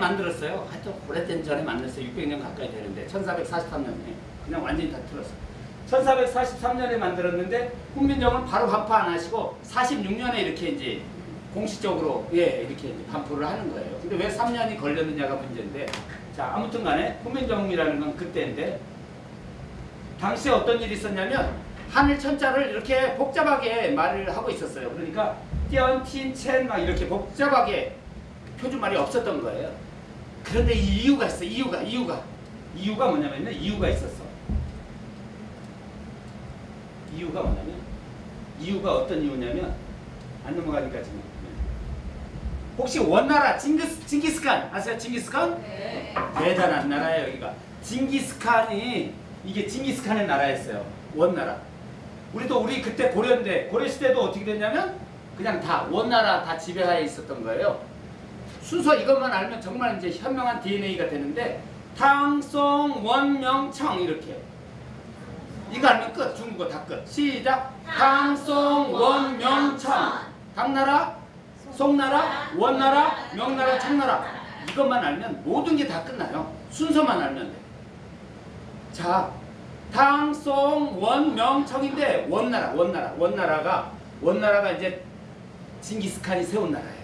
만들었어요. 하여튼 오래된 전에 만들었어요. 600년 가까이 되는데 1443년에 그냥 완전히 다 틀었어요. 1443년에 만들었는데 훈민정음을 바로 반포 안 하시고 46년에 이렇게 이제 공식적으로 예 이렇게 이제 반포를 하는 거예요. 근데 왜 3년이 걸렸느냐가 문제인데 자 아무튼 간에 훈민정음이라는 건 그때인데 당시에 어떤 일이 있었냐면 하늘 천자를 이렇게 복잡하게 말을 하고 있었어요. 그러니까 띄언, 틴, 첸 막 이렇게 복잡하게 표준말이 없었던 거예요. 그런데 이 이유가 있어. 이유가 이유가 이유가 뭐냐면요. 이유가 있었어. 이유가 뭐냐면 이유가 어떤 이유냐면 안 넘어가니까 지금 혹시 원나라 징기스, 징기스칸 아세요? 징기스칸? 네. 대단한 나라예요 여기가 징기스칸이 이게 징기스칸의 나라였어요 원나라 우리도 우리 그때 고려인데 고려 시대도 어떻게 됐냐면 그냥 다 원나라 다 지배하에 있었던 거예요 순서 이것만 알면 정말 이제 현명한 DNA가 되는데 탕송 원명청 이렇게. 이거 알면 끝 중국어 다 끝. 시작. 탕송 원명청. 당나라 송나라 원나라 명나라 청나라. 이것만 알면 모든 게 다 끝나요. 순서만 알면 돼. 자, 탕송 원명청인데 원나라, 원나라, 원나라가 원나라가 이제 징기스칸이 세운 나라예요.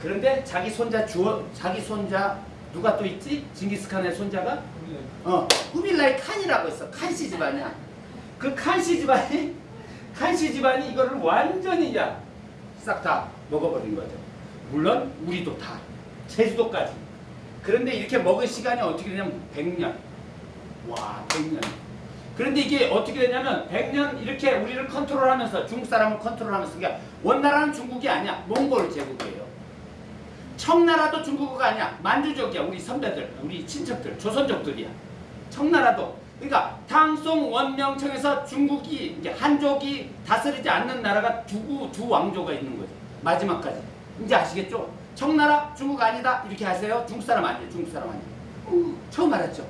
그런데 자기 손자 주어 자기 손자 누가 또 있지? 징기스칸의 손자가 어 후빌라이 칸이라고 있어. 칸씨 집안이야. 그 칸씨 집안이 칸씨 집안이 이거를 완전히 싹 다 먹어버린 거죠. 물론 우리도 다 제주도까지. 그런데 이렇게 먹을 시간이 어떻게 되냐면 100년. 와 100년 그런데 이게 어떻게 되냐면 100년 이렇게 우리를 컨트롤하면서 중국 사람을 컨트롤하면서 그러니까 원나라는 중국이 아니야 몽골 제국이에요 청나라도 중국어가 아니야. 만주족이야 우리 선배들 우리 친척들 조선족들이야. 청나라도. 그러니까 탕송 원명청에서 중국이 이제 한족이 다스리지 않는 나라가 두, 두 왕조가 있는 거죠 마지막까지. 이제 아시겠죠? 청나라 중국 아니다. 이렇게 하세요. 중국 사람 아니에요. 중국 사람 아니에요. 처음 알았죠?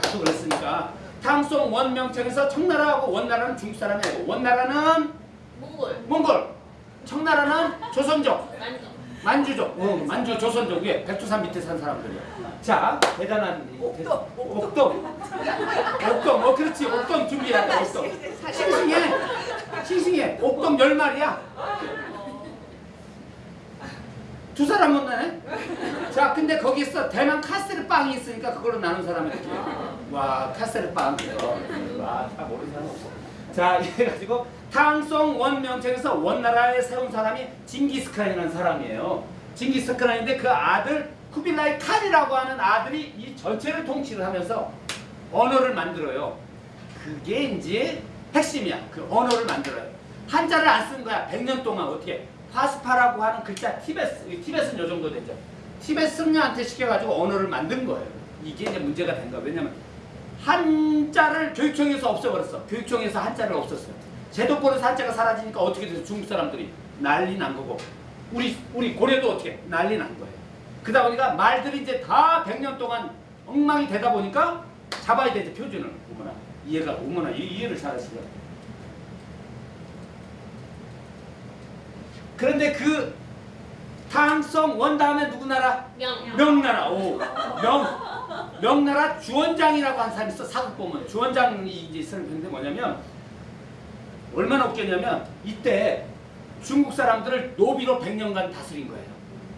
나도 그랬으니까. 탕송 원명청에서 청나라하고 원나라는 중국 사람이 아니고 원나라는 몽골. 몽골. 청나라는 조선족 만주족. 어, 만주 조선족 위에 백두산 밑에 산 사람들이야 자 대단한 옥돔, 옥돔 옥돔 어 그렇지. 옥돔 준비해야 돼 옥돔 싱싱해. 싱싱해. 옥돔 열 마리야. 두 사람 못 나네? 자 근데 거기서 대만 카스테르 빵이 있으니까 그걸로 나눈 사람이 어떻게. 와 카스테르 빵. 와 다 모르는 사람 없어 자 이래가지고 탕송 원명청에서 원나라에 세운 사람이 징기스칸이라는 사람이에요. 징기스칸인데 그 아들 쿠빌라이 칸이라고 하는 아들이 이 전체를 통치를 하면서 언어를 만들어요. 그게 이제 핵심이야. 그 언어를 만들어요. 한자를 안 쓴 거야. 100년 동안 어떻게 파스파라고 하는 글자 티베스 티베스는 요 정도 되죠. 티베트 승려한테 시켜가지고 언어를 만든 거예요. 이게 이제 문제가 된 거야. 왜냐면 한자를 교육청에서 없애버렸어 교육청에서 한자를 없었어요 제도권에서 한자가 사라지니까 어떻게 돼서 중국 사람들이 난리 난 거고 우리 우리 고려도 어떻게 난리 난 거예요 그러다 보니까 말들이 이제 다 100년 동안 엉망이 되다 보니까 잡아야 되지 표준을 어머나 이해가 어머나 이- 이해를 잘하시더라 그런데 그 탕성 원 다음에 누구 나라? 명. 명나라. 오. 명. 명나라 주원장이라고 한 사람이 있어. 사극 보면. 주원장이 이제 쓰는 편인데 뭐냐면 얼마나 웃겼냐면 이때 중국 사람들을 노비로 100년간 다스린 거예요.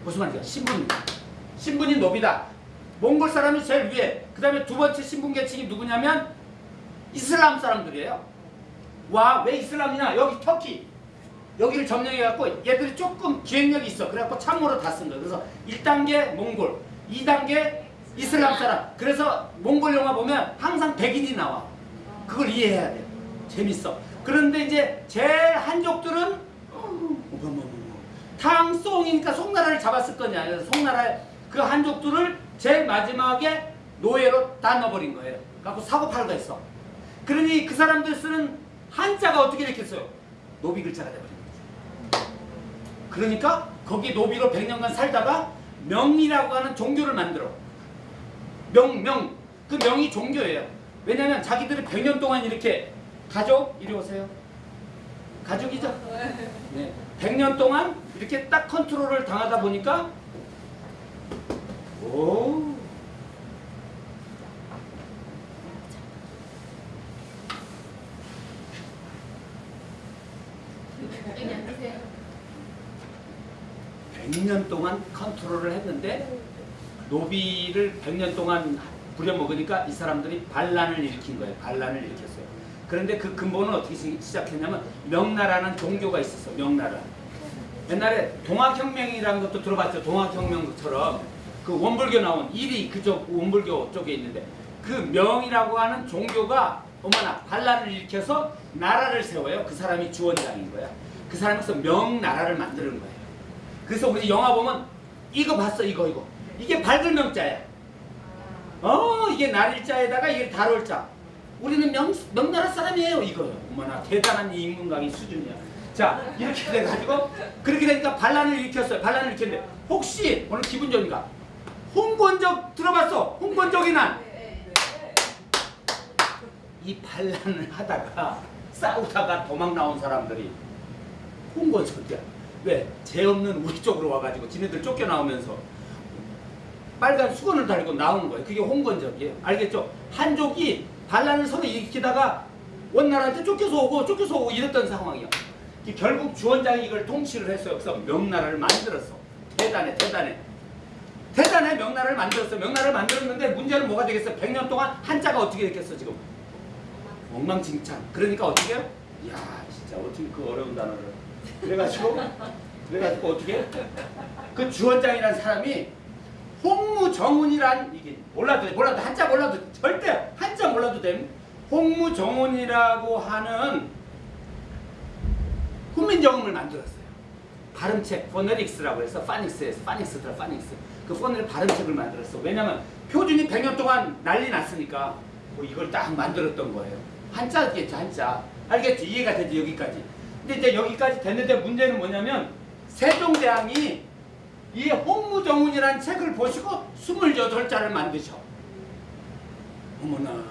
무슨 말이야? 신분. 신분이 노비다. 몽골 사람이 제일 위에. 그 다음에 두 번째 신분 계층이 누구냐면 이슬람 사람들이에요. 와, 왜 이슬람이냐? 여기 터키. 여기를 점령해갖고 얘들이 조금 기획력이 있어. 그래갖고 참모로 다 쓴 거야. 그래서 1단계 몽골, 2단계 이슬람 사람. 그래서 몽골 영화 보면 항상 백인이 나와. 그걸 이해해야 돼. 재밌어. 그런데 이제 제 한족들은. 탕송이니까 송나라를 잡았을 거냐. 송나라의 그 한족들을 제일 마지막에 노예로 다 넣어버린 거예요. 갖고 사고 팔고 했어. 그러니 그 사람들 쓰는 한자가 어떻게 됐겠어요? 노비 글자가 돼버린 거죠. 그러니까 거기 노비로 100년간 살다가 명이라고 하는 종교를 만들어. 명, 명. 그 명이 종교예요. 왜냐면 자기들이 100년 동안 이렇게 가족, 이리 오세요. 가족이죠? 네. 100년 동안 이렇게 딱 컨트롤을 당하다 보니까 오. 여기 앉으세요. 100년 동안 컨트롤을 했는데 노비를 100년 동안 부려먹으니까 이 사람들이 반란을 일으킨 거예요. 반란을 일으켰어요. 그런데 그 근본은 어떻게 시- 시작했냐면 명나라는 종교가 있었어. 명나라. 옛날에 동학혁명이라는 것도 들어봤죠. 동학혁명처럼 그 원불교 나온 일이 그쪽 원불교 쪽에 있는데 그 명이라고 하는 종교가 어머나 반란을 일으켜서 나라를 세워요. 그 사람이 주원장인 거야. 그 사람에서 명나라를 만드는 거예요. 그래서 우리 영화 보면 이거 봤어 이거 이거 이게 밝은 명자야. 어 이게 날일자에다가 이게 달월자. 우리는 명, 명나라 사람이에요 이거요. 어머나 대단한 이 인문강의 수준이야. 자 이렇게 돼가지고 그렇게 되니까 반란을 일으켰어요. 반란을 일으켰는데 혹시 오늘 기분 좋으니까 홍건적 들어봤어? 홍건적이 난. 이 반란을 하다가 싸우다가 도망 나온 사람들이 홍건석이야. 왜? 죄 없는 우리 쪽으로 와가지고 지네들 쫓겨나오면서 빨간 수건을 달고 나오는 거예요. 그게 홍건적이에요. 알겠죠? 한족이 반란을 서로 일으키다가 원나라한테 쫓겨서 오고 쫓겨서 오고 이랬던 상황이야. 이 결국 주원장이 이걸 통치를 했어요. 그래서 명나라를 만들었어. 대단해, 대단해. 대단해 명나라를 만들었어. 명나라를 만들었는데 문제는 뭐가 되겠어? 100년 동안 한자가 어떻게 됐겠어 지금? 엉망진창. 그러니까 어떻게 해요? 이야 진짜 어떻게 그 어려운 단어를. 그래가지고 그래가지고 어떻게? 그 주원장이라는 사람이 홍무정운이란 이게 몰라도 돼, 몰라도 한자 몰라도 절대 한자 몰라도 됨. 홍무정운이라고 하는 훈민정음을 만들었어요. 발음책 phonetics라고 해서 phonics에서 phonics더라 phonics 그 phonetic 발음책을 만들었어. 왜냐면 표준이 100년 동안 난리 났으니까 뭐 이걸 딱 만들었던 거예요. 한자겠지 한자 알겠지 이해가 되지 여기까지. 근데 이제 여기까지 됐는데 문제는 뭐냐면 세종대왕이 이 홍무정운이라는 책을 보시고 28자를 만드셔. 어머나.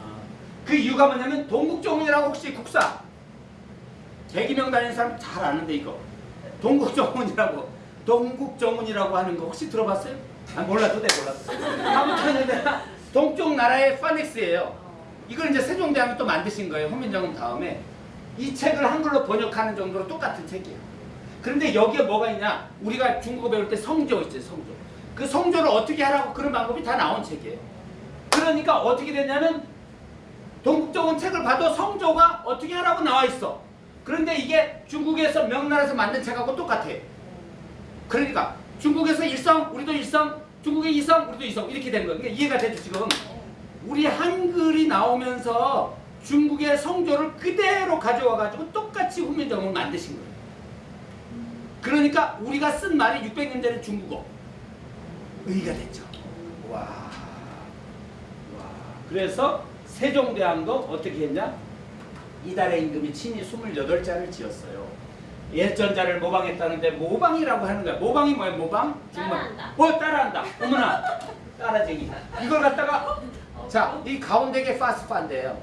그 이유가 뭐냐면 동국정운이라고 혹시 국사 대기명 다니는 사람 잘 아는데 이거 동국정운이라고 동국정운이라고 하는 거 혹시 들어봤어요? 아 몰라도 돼 몰라도 아무튼 동쪽 나라의 파닉스예요 이걸 이제 세종대왕이 또 만드신 거예요 훈민정음 다음에 이 책을 한글로 번역하는 정도로 똑같은 책이에요 그런데 여기에 뭐가 있냐 우리가 중국어 배울 때 성조 있죠 성조 그 성조를 어떻게 하라고 그런 방법이 다 나온 책이에요 그러니까 어떻게 됐냐면 동국정원 책을 봐도 성조가 어떻게 하라고 나와 있어. 그런데 이게 중국에서 명나라에서 만든 책하고 똑같아. 그러니까 중국에서 일성, 우리도 일성, 중국의 이성, 우리도 이성 이렇게 된 거야. 그러니까 이해가 되죠 지금. 우리 한글이 나오면서 중국의 성조를 그대로 가져와 가지고 똑같이 훈민정음을 만드신 거예요. 그러니까 우리가 쓴 말이 600년 전에 중국어. 의가 됐죠. 와. 와. 그래서 세종대왕도 어떻게 했냐? 이달의 임금이 친히 28자를 지었어요. 예전자를 모방했다는데 모방이라고 하는 거야. 모방이 뭐야? 모방? 따라한다. 어 따라한다. 어머나 따라쟁이. 이걸 갖다가 자 이 가운데 게 파스파인데요.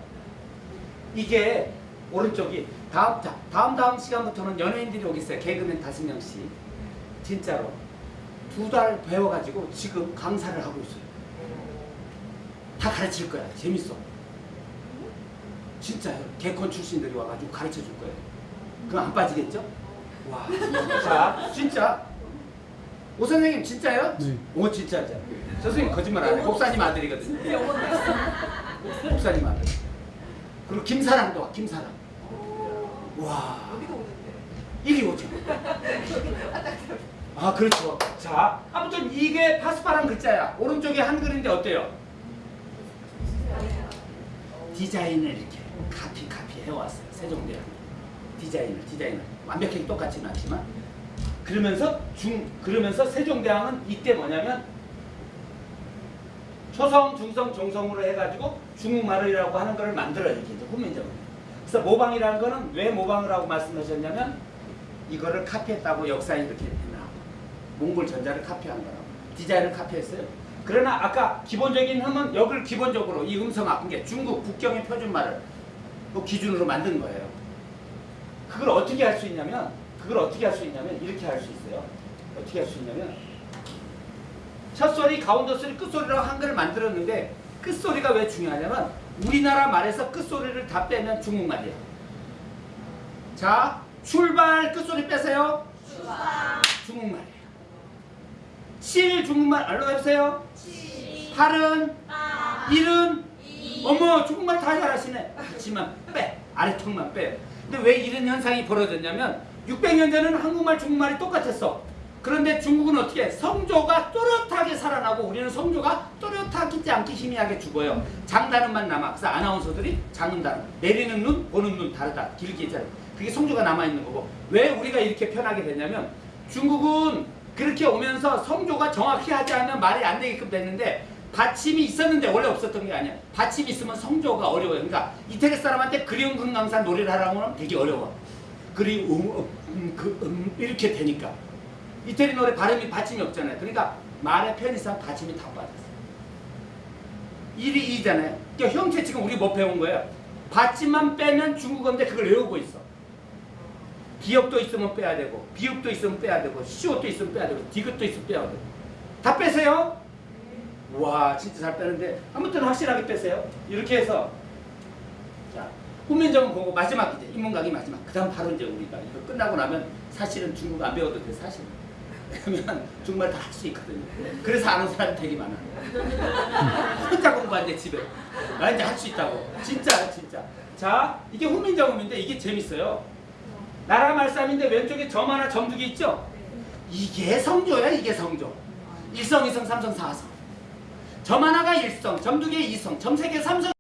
이게 오른쪽이 다음 자, 다음 다음 시간부터는 연예인들이 오겠어요. 개그맨 다섯 명씩 진짜로 두 달 배워가지고 지금 강사를 하고 있어요. 다 가르칠 거야. 재밌어. 진짜요. 개콘 출신들이 와가지고 가르쳐 줄 거예요. 그럼 안 빠지겠죠? 와. 자, 진짜. 오 선생님 진짜요? 네. 오 진짜죠. 저 선생님 거짓말 안 해. 목사님 아들이거든요. 목사님 아들. 그리고 김사랑도 와. 김사랑. 와. 이리 오죠. 아 그렇죠. 자 아무튼 이게 파스파란 글자야. 오른쪽에 한글인데 어때요? 디자인을 이렇게 카피 카피 해왔어요. 세종대왕 디자인을 디자인을 완벽하게 똑같지는 않지만 그러면서 중 그러면서 세종대왕은 이때 뭐냐면 초성, 중성, 종성으로 해가지고 중국말이라고 하는 걸 만들어요. 이렇게 이제 훈민정음. 그래서 모방이라는 거는 왜 모방을 하고 말씀하셨냐면 이거를 카피했다고 역사에 이렇게 나와. 몽골 전자를 카피한 거라고. 디자인을 카피했어요. 그러나 아까 기본적인 흠은 여기를 기본적으로 이 음성 아픈 게 중국 국경의 표준말을 그 기준으로 만든 거예요. 그걸 어떻게 할 수 있냐면 그걸 어떻게 할 수 있냐면 이렇게 할 수 있어요. 어떻게 할 수 있냐면 첫 소리, 가운데 소리, 끝 소리라고 한글을 만들었는데 끝 소리가 왜 중요하냐면 우리나라 말에서 끝 소리를 다 빼면 중국말이야. 자, 출발 끝 소리 빼세요. 중국말이에요. 실 중국말 알로 해보세요. 팔은 일은 어머 중국말 다 잘하시네. 하지만 빼 아래턱만 빼. 근데 왜 이런 현상이 벌어졌냐면 600년 전에는 한국말 중국말이 똑같았어. 그런데 중국은 어떻게 해? 성조가 또렷하게 살아나고 우리는 성조가 또렷 하지 않게 희미하게 죽어요. 장단음만 남아. 그래서 아나운서들이 장음 단음 내리는 눈 보는 눈 다르다. 길게 잘. 그게 성조가 남아 있는 거고 왜 우리가 이렇게 편하게 됐냐면 중국은 그렇게 오면서 성조가 정확히 하지 않으면 말이 안 되게끔 됐는데 받침이 있었는데 원래 없었던 게 아니야. 받침이 있으면 성조가 어려워요. 그러니까 이태리 사람한테 그리운 금강산 노래를 하라고 하면 되게 어려워. 그리 음, 음, 음, 그, 음, 이렇게 되니까. 이태리 노래 발음이 받침이 없잖아요. 그러니까 말의 편의상 받침이 다 빠졌어 요. 일이 이잖아요. 그러니까 형태 지금 우리 뭐 배운 거예요? 받침만 빼면 중국어인데 그걸 외우고 있어. 기역도 있으면 빼야 되고 비읍도 있으면 빼야 되고 시옷도 있으면 빼야 되고 디귿도 있으면 빼야 되고 다 빼세요. 와 진짜 잘 빼는데 아무튼 확실하게 빼세요. 이렇게 해서 자 후면점 보고 마지막 이제 인문강의 마지막 그 다음 바로 이제 우리가 이거 끝나고 나면 사실은 중국 안 배워도 돼 사실. 왜냐면 정말 다 할 수 있거든요. 그래서 아는 사람이 되게 많아. 혼자 공부하는데 집에 나 이제 할 수 있다고. 진짜 진짜. 자 이게 훈민정음인데 이게 재밌어요. 나라 말싸움인데 왼쪽에 점 하나 점두개 있죠? 이게 성조야 이게 성조. 일성, 이성, 삼성, 사성. 점 하나가 일성, 점두개 이성, 점 세 개 삼성.